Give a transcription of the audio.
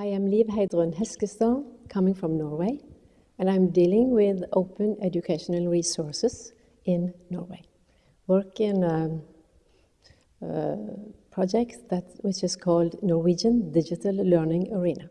I am Liv Heidrun Heskestad, coming from Norway, and I'm dealing with open educational resources in Norway. Work in um, uh, a, a project that which is called Norwegian Digital Learning Arena.